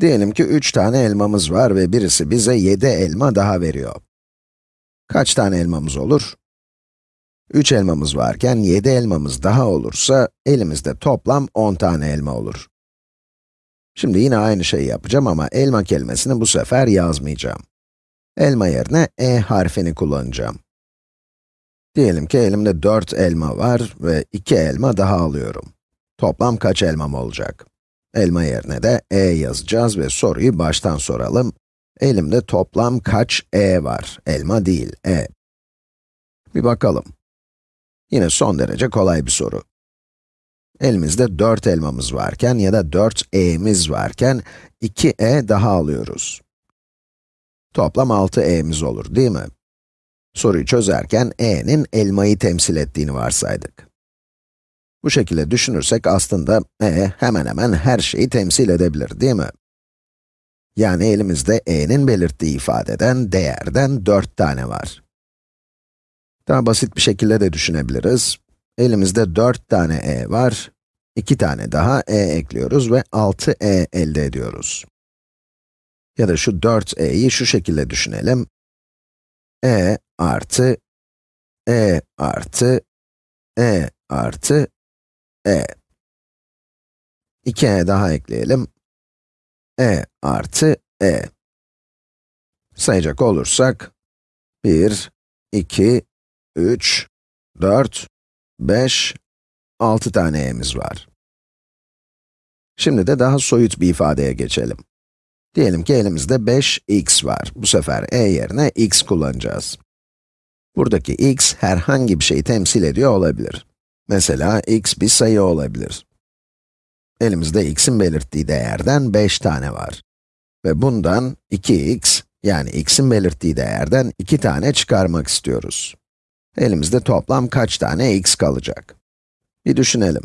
Diyelim ki 3 tane elmamız var ve birisi bize 7 elma daha veriyor. Kaç tane elmamız olur? 3 elmamız varken 7 elmamız daha olursa elimizde toplam 10 tane elma olur. Şimdi yine aynı şeyi yapacağım ama elma kelimesini bu sefer yazmayacağım. Elma yerine e harfini kullanacağım. Diyelim ki elimde 4 elma var ve 2 elma daha alıyorum. Toplam kaç elmam olacak? Elma yerine de e yazacağız ve soruyu baştan soralım. Elimde toplam kaç e var? Elma değil, e. Bir bakalım. Yine son derece kolay bir soru. Elimizde 4 elmamız varken ya da 4 e'miz varken 2 e daha alıyoruz. Toplam 6 e'miz olur, değil mi? Soruyu çözerken e'nin elmayı temsil ettiğini varsaydık. Bu şekilde düşünürsek aslında e hemen hemen her şeyi temsil edebilir, değil mi? Yani elimizde e'nin belirttiği ifadeden, değerden 4 tane var. Daha basit bir şekilde de düşünebiliriz. Elimizde 4 tane e var, 2 tane daha e ekliyoruz ve 6 e elde ediyoruz. Ya da şu 4e'yi şu şekilde düşünelim. e artı, e artı, e artı, e. 2e daha ekleyelim. e artı e. Sayacak olursak, 1, 2, 3, 4, 5, 6 tane e'miz var. Şimdi de daha soyut bir ifadeye geçelim. Diyelim ki elimizde 5x var. Bu sefer e yerine x kullanacağız. Buradaki x herhangi bir şeyi temsil ediyor olabilir. Mesela x bir sayı olabilir. Elimizde x'in belirttiği değerden 5 tane var. Ve bundan 2x, yani x'in belirttiği değerden 2 tane çıkarmak istiyoruz. Elimizde toplam kaç tane x kalacak? Bir düşünelim.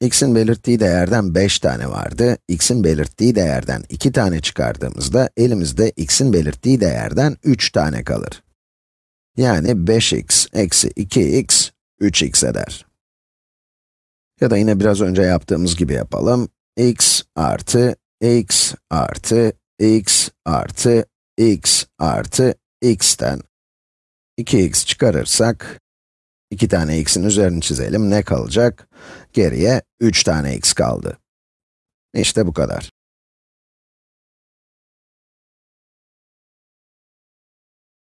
x'in belirttiği değerden 5 tane vardı, x'in belirttiği değerden 2 tane çıkardığımızda elimizde x'in belirttiği değerden 3 tane kalır. Yani 5x eksi 2x, 3x eder. Ya da yine biraz önce yaptığımız gibi yapalım. x artı x artı x artı x artı x'ten 2x çıkarırsak, 2 tane x'in üzerini çizelim, ne kalacak? Geriye 3 tane x kaldı. İşte bu kadar.